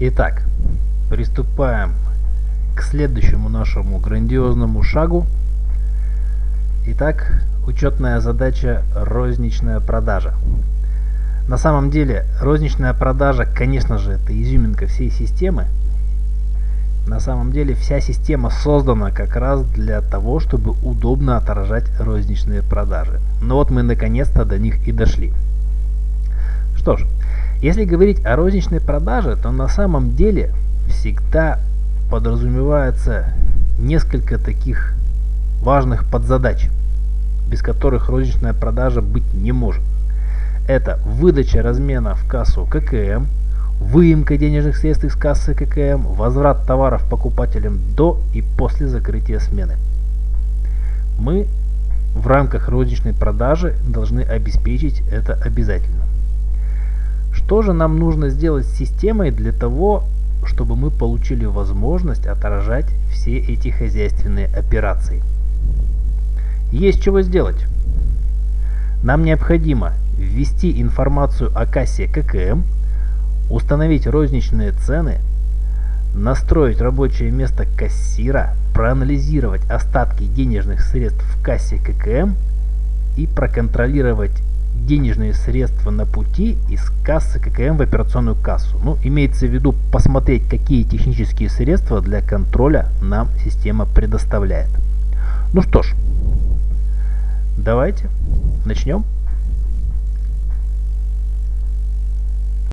Итак, приступаем к следующему нашему грандиозному шагу. Итак, учетная задача розничная продажа. На самом деле, розничная продажа, конечно же, это изюминка всей системы. На самом деле, вся система создана как раз для того, чтобы удобно отражать розничные продажи. Но вот мы наконец-то до них и дошли. Что ж, если говорить о розничной продаже, то на самом деле всегда подразумевается несколько таких важных подзадач, без которых розничная продажа быть не может. Это выдача размена в кассу ККМ, выемка денежных средств из кассы ККМ, возврат товаров покупателям до и после закрытия смены. Мы в рамках розничной продажи должны обеспечить это обязательно. Что же нам нужно сделать с системой для того, чтобы мы получили возможность отражать все эти хозяйственные операции? Есть чего сделать. Нам необходимо ввести информацию о кассе ККМ, установить розничные цены, настроить рабочее место кассира, проанализировать остатки денежных средств в кассе ККМ и проконтролировать денежные средства на пути из кассы ККМ в операционную кассу. Ну, имеется в виду посмотреть, какие технические средства для контроля нам система предоставляет. Ну что ж, давайте начнем.